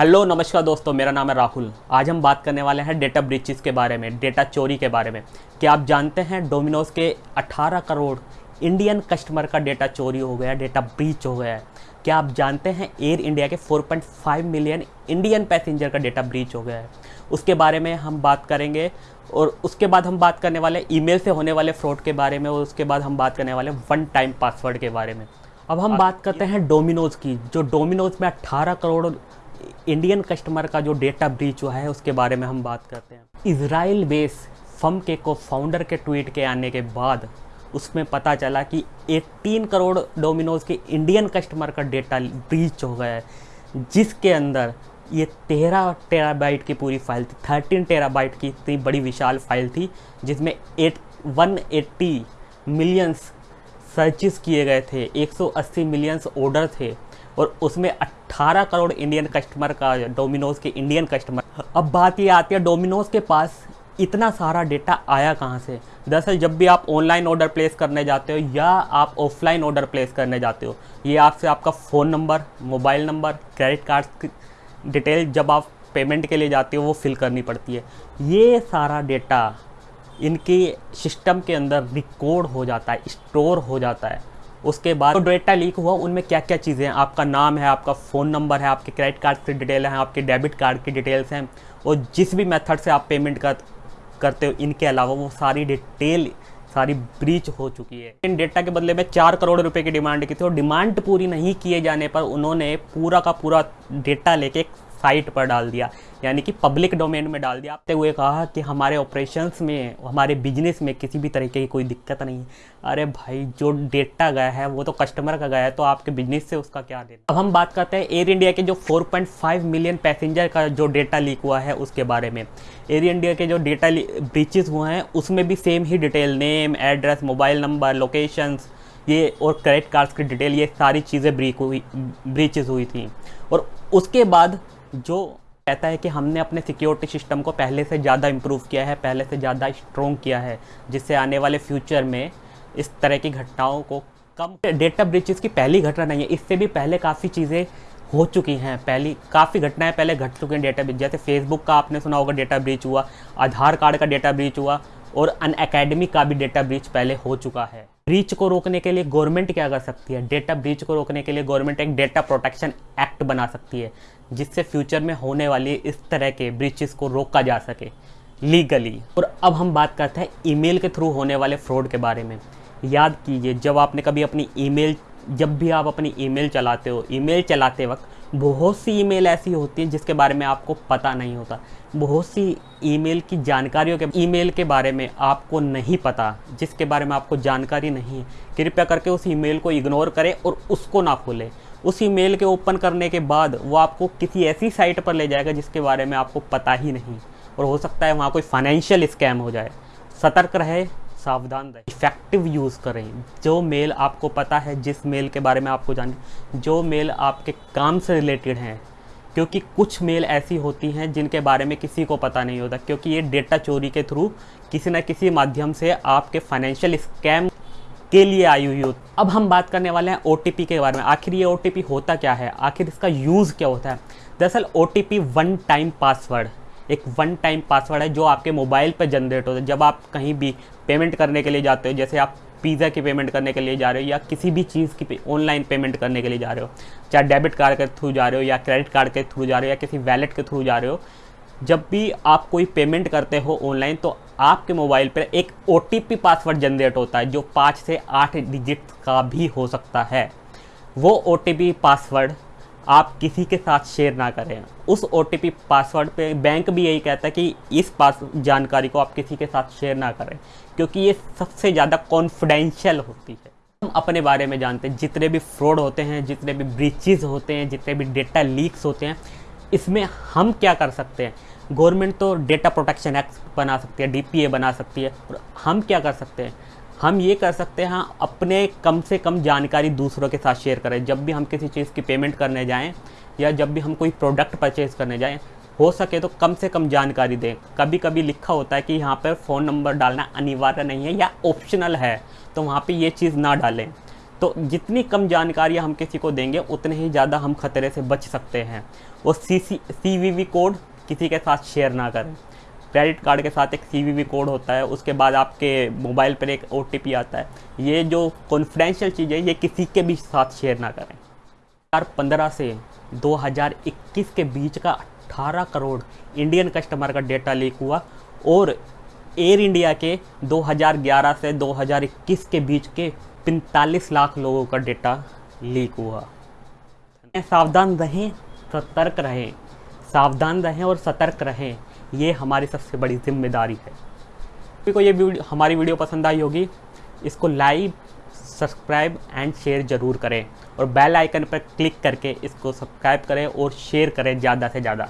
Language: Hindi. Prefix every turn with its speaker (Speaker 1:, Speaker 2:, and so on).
Speaker 1: हेलो नमस्कार दोस्तों मेरा नाम है राहुल। आज हम बात करने वाले हैं डेटा ब्रीचेस के बारे में डेटा चोरी के बारे में। क्या आप जानते हैं डोमिनोज के 18 करोड़ इंडियन कस्टमर का डेटा चोरी हो गया डेटा ब्रीच हो गया है? क्या आप जानते हैं एयर इंडिया के 4.5 मिलियन इंडियन पैसेंजर का डेटा ब्रीच हो गया है? उसके बारे में हम बात करेंगे और उसके बाद हम बात करने वाले ईमेल से होने वाले फ्रॉड के बारे में और उसके बाद हम बात करने वाले वन टाइम पासवर्ड के बारे में। अब हम बात करते हैं डोमिनोज की जो डोमिनोज में 18 करोड़ इंडियन कस्टमर का जो डेटा ब्रीच हुआ है, उसके बारे में हम बात करते हैं। इसराइल बेस फम के को फाउंडर के ट्वीट के आने के बाद उसमें पता चला कि 18 करोड़ डोमिनोज के इंडियन कस्टमर का डेटा ब्रीच हो गया है, जिसके अंदर ये तेरह टेराबाइट की पूरी फ़ाइल थी थर्टीन टेराबाइट की इतनी बड़ी विशाल फ़ाइल थी, जिसमें eight one eighty millions searches किए गए थे 180 मिलियंस ऑर्डर थे, और उसमें 18 करोड़ इंडियन कस्टमर का, डोमिनोज के इंडियन कस्टमर। अब बात ये आती है, डोमिनोज के पास इतना सारा डेटा आया कहाँ से? दरअसल जब भी आप ऑनलाइन ऑर्डर प्लेस करने जाते हो या आप ऑफलाइन ऑर्डर प्लेस करने जाते हो, ये आपसे आपका phone number, mobile number, credit card की डिटेल जब आप पेमेंट के लिए जाते हो, वो फिल करनी पड़ती है। ये सारा डेटा इनके सिस्टम के अंदर रिकॉर्ड हो जाता है, स्टोर हो जाता है। उसके बाद जो डेटा लीक हुआ, उनमें क्या क्या चीज़ें हैं? आपका नाम है, आपका फ़ोन नंबर है, आपके क्रेडिट कार्ड की डिटेल है, आपके डेबिट कार्ड की डिटेल्स हैं, और जिस भी मेथड से आप पेमेंट कर, करते हो, इनके अलावा वो सारी डिटेल सारी ब्रीच हो चुकी है। इन डेटा के बदले में चार करोड़ रुपए की डिमांड की थी, और डिमांड पूरी नहीं किए जाने पर उन्होंने पूरा का पूरा डेटा लेके साइट पर डाल दिया, यानी कि पब्लिक डोमेन में डाल दिया। आपने हुए कहा कि हमारे ऑपरेशंस में, हमारे बिज़नेस में किसी भी तरीके की कोई दिक्कत नहीं है। अरे भाई, जो डेटा गया है, वो तो कस्टमर का गया है तो आपके बिज़नेस से उसका क्या देना अब हम बात करते हैं एयर इंडिया के जो 4.5 मिलियन पैसेंजर का जो डेटा लीक हुआ है, उसके बारे में। एयर इंडिया के जो डेटा ब्रीचेस हुए हैं, उसमें भी सेम ही detail name address mobile number locations ये और क्रेडिट कार्ड्स की डिटेल ये सारी चीज़ें ब्रीक हुई ब्रीचेज हुई थी। और उसके बाद जो कहता है कि हमने अपने सिक्योरिटी सिस्टम को पहले से ज़्यादा इम्प्रूव किया है, पहले से ज़्यादा स्ट्रॉन्ग किया है, जिससे आने वाले फ्यूचर में इस तरह की घटनाओं को कम डेटा ब्रिचेस की पहली घटना नहीं है, इससे भी पहले काफ़ी चीज़ें हो चुकी हैं। पहली काफ़ी घटनाएँ पहले घट चुकी हैं डेटा ब्रिच जैसे फेसबुक का आपने सुना होगा डेटा ब्रीच हुआ आधार कार्ड का डेटा ब्रीच हुआ, और अन का भी डेटा ब्रीच पहले हो चुका है। ब्रीच को रोकने के लिए गवर्नमेंट क्या कर सकती है? डेटा ब्रीच को रोकने के लिए गवर्नमेंट एक डेटा प्रोटेक्शन एक्ट बना सकती है, जिससे फ्यूचर में होने वाली इस तरह के ब्रीचेस को रोका जा सके लीगली और अब हम बात करते हैं ईमेल के थ्रू होने वाले फ्रॉड के बारे में। याद कीजिए, जब आपने कभी अपनी ईमेल, जब भी आप अपनी ईमेल चलाते हो, ईमेल चलाते वक्त बहुत सी ईमेल ऐसी होती हैं जिसके बारे में आपको पता नहीं होता। बहुत सी ईमेल की जानकारियों के, ईमेल के बारे में आपको नहीं पता, जिसके बारे में आपको जानकारी नहीं है। कृपया करके उस ईमेल को इग्नोर करें और उसको ना खोलें। उस ईमेल के ओपन करने के बाद वो आपको किसी ऐसी साइट पर ले जाएगा जिसके बारे में आपको पता ही नहीं। और हो सकता है वहाँ कोई फाइनेंशियल स्कैम हो जाए। सतर्क रहे सावधान रहें। इफ़ेक्टिव यूज़ करें। जो मेल आपको पता है, जिस मेल के बारे में आपको जान जो मेल आपके काम से रिलेटेड हैं, क्योंकि कुछ मेल ऐसी होती हैं जिनके बारे में किसी को पता नहीं होता, क्योंकि ये डेटा चोरी के थ्रू किसी न किसी माध्यम से आपके फाइनेंशियल स्कैम के लिए आई हुई हो अब हम बात करने वाले हैं ओटीपी के बारे में। आखिर ये ओटीपी होता क्या है? आखिर इसका यूज़ क्या होता है? दरअसल ओटीपी वन टाइम पासवर्ड एक वन टाइम पासवर्ड है जो आपके मोबाइल पर जनरेट होता है। जब आप कहीं भी पेमेंट करने के लिए जाते हो जैसे आप पिज़्ज़ा की पेमेंट करने के लिए जा रहे हो या किसी भी चीज़ की ऑनलाइन पे, पेमेंट करने के लिए जा रहे हो चाहे डेबिट कार्ड के थ्रू जा रहे हो या क्रेडिट कार्ड के थ्रू जा रहे हो या किसी वैलेट के थ्रू जा रहे हो जब भी आप कोई पेमेंट करते हो ऑनलाइन तो आपके मोबाइल पर एक ओटीपी पासवर्ड जनरेट होता है जो पाँच से आठ डिजिट का भी हो सकता है। वो ओटीपी पासवर्ड आप किसी के साथ शेयर ना करें। उस ओटीपी पासवर्ड पे बैंक भी यही कहता है कि इस पास जानकारी को आप किसी के साथ शेयर ना करें, क्योंकि ये सबसे ज़्यादा कॉन्फिडेंशियल होती है। हम अपने बारे में जानते हैं, जितने भी फ्रॉड होते हैं, जितने भी ब्रीचेज होते हैं, जितने भी डेटा लीक्स होते हैं, इसमें हम क्या कर सकते हैं? गवर्नमेंट तो डेटा प्रोटेक्शन एक्ट बना सकती है डी बना सकती है, और हम क्या कर सकते हैं? हम ये कर सकते हैं, अपने कम से कम जानकारी दूसरों के साथ शेयर करें। जब भी हम किसी चीज़ की पेमेंट करने जाएँ या जब भी हम कोई प्रोडक्ट परचेज़ करने जाएँ, हो सके तो कम से कम जानकारी दें। कभी कभी लिखा होता है कि यहाँ पर फ़ोन नंबर डालना अनिवार्य नहीं है या ऑप्शनल है तो वहाँ पे ये चीज़ ना डालें। तो जितनी कम जानकारी हम किसी को देंगे, उतने ही ज़्यादा हम खतरे से बच सकते हैं। वो C C C V V code किसी के साथ शेयर ना करें। क्रेडिट कार्ड के साथ एक सीवीवी कोड होता है, उसके बाद आपके मोबाइल पर एक ओटीपी आता है। ये जो कॉन्फिडेंशियल चीज़ है, ये किसी के भी साथ शेयर ना करें। 2015 से 2021 के बीच का 18 करोड़ इंडियन कस्टमर का डेटा लीक हुआ और एयर इंडिया के 2011 से 2021 के बीच के 45 लाख लोगों का डेटा लीक हुआ। सावधान रहें, सतर्क रहें। सावधान रहें और सतर्क रहें। ये हमारी सबसे बड़ी ज़िम्मेदारी है। सभी को ये वीडियो हमारी वीडियो पसंद आई होगी, इसको लाइक, सब्सक्राइब एंड शेयर ज़रूर करें और बेल आइकन पर क्लिक करके इसको सब्सक्राइब करें और शेयर करें ज़्यादा से ज़्यादा।